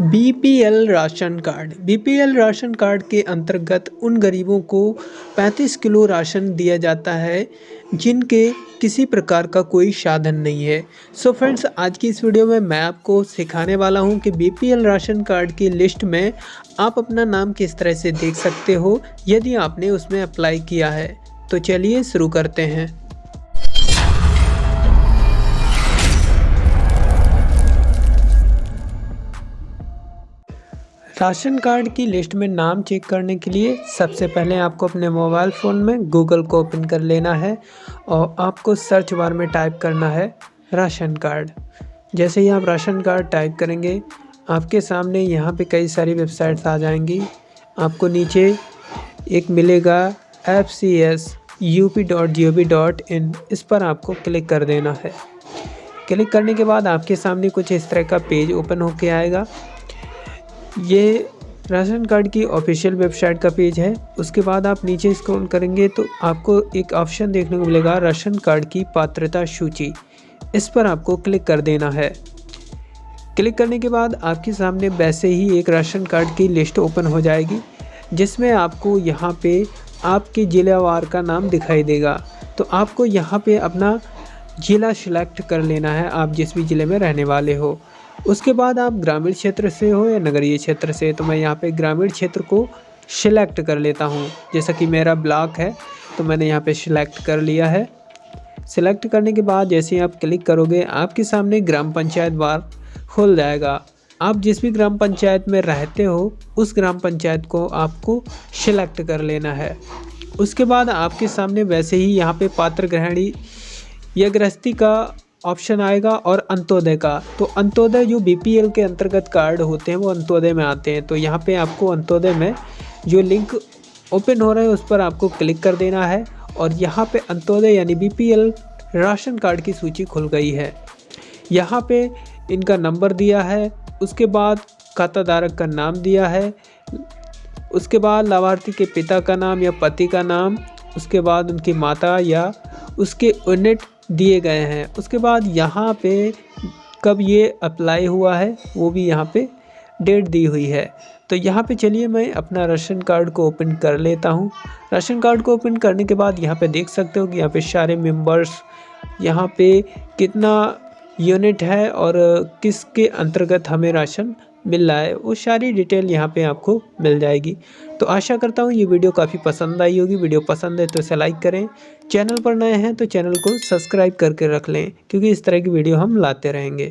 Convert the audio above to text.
BPL ration card. BPL ration card के अंतर्गत उन गरीबों को 35 किलो राशन दिया जाता है, जिनके किसी प्रकार का कोई साधन नहीं है। सो so फ्रेंड्स आज की इस वीडियो में मैं आपको सिखाने वाला हूँ कि बीपीएल राशन कार्ड की लिस्ट में आप अपना नाम किस तरह से देख सकते हो, यदि आपने उसमें अप्लाई किया है। तो चलिए शुरू करते हैं। राशन कार्ड की लिस्ट में नाम चेक करने के लिए सबसे पहले आपको अपने मोबाइल फ़ोन में गूगल को ओपन कर लेना है और आपको सर्च बार में टाइप करना है राशन कार्ड। जैसे ही आप राशन कार्ड टाइप करेंगे, आपके सामने यहाँ पे कई सारी वेबसाइट्स आ जाएँगी। आपको नीचे एक मिलेगा F C S U P dot G O V dot in इस पर आपको क्लिक कर देना है। क्लिक करने के बाद आपके सामने कुछ इस तरह का पेज ओपन होके आएगा। ये राशन कार्ड की ऑफिशियल वेबसाइट का पेज है। उसके बाद आप नीचे स्क्रॉल करेंगे तो आपको एक ऑप्शन देखने को मिलेगा राशन कार्ड की पात्रता सूची। इस पर आपको क्लिक कर देना है। क्लिक करने के बाद आपके सामने वैसे ही एक राशन कार्ड की लिस्ट ओपन हो जाएगी, जिसमें आपको यहाँ पे आपके ज़िलेवार का नाम दिखाई देगा। तो आपको यहाँ पे अपना ज़िला सिलेक्ट कर लेना है, आप जिस भी ज़िले में रहने वाले हो। उसके बाद आप ग्रामीण क्षेत्र से हो या नगरीय क्षेत्र से तो मैं यहाँ पे ग्रामीण क्षेत्र को सिलेक्ट कर लेता हूँ। जैसा कि मेरा ब्लॉक है तो मैंने यहाँ पे सिलेक्ट कर लिया है। सिलेक्ट करने के बाद जैसे ही आप क्लिक करोगे, आपके सामने ग्राम पंचायत बार खुल जाएगा। आप जिस भी ग्राम पंचायत में रहते हो, उस ग्राम पंचायत को आपको सिलेक्ट कर लेना है। उसके बाद आपके सामने वैसे ही यहाँ पे पात्र ग्रहणी या गृहस्थी का ऑप्शन आएगा और अंत्योदय का। तो अंत्योदय जो बीपीएल के अंतर्गत कार्ड होते हैं, वो अंत्योदय में आते हैं। तो यहाँ पे आपको अंत्योदय में जो लिंक ओपन हो रहा है, उस पर आपको क्लिक कर देना है। और यहाँ पे अंत्योदय यानी बीपीएल राशन कार्ड की सूची खुल गई है। यहाँ पे इनका नंबर दिया है, उसके बाद खाता धारक का नाम दिया है, उसके बाद लाभार्थी के पिता का नाम या पति का नाम, उसके बाद उनकी माता या उसके यूनिट दिए गए हैं। उसके बाद यहाँ पे कब ये अप्लाई हुआ है, वो भी यहाँ पे डेट दी हुई है। तो यहाँ पे चलिए मैं अपना राशन कार्ड को ओपन कर लेता हूँ। राशन कार्ड को ओपन करने के बाद यहाँ पे देख सकते हो कि यहाँ पे सारे मेंबर्स यहाँ पे कितना यूनिट है और किसके अंतर्गत हमें राशन मिल रहा है, वो सारी डिटेल यहाँ पे आपको मिल जाएगी। तो आशा करता हूँ ये वीडियो काफ़ी पसंद आई होगी। वीडियो पसंद है तो इसे लाइक करें। चैनल पर नए हैं तो चैनल को सब्सक्राइब करके रख लें, क्योंकि इस तरह की वीडियो हम लाते रहेंगे।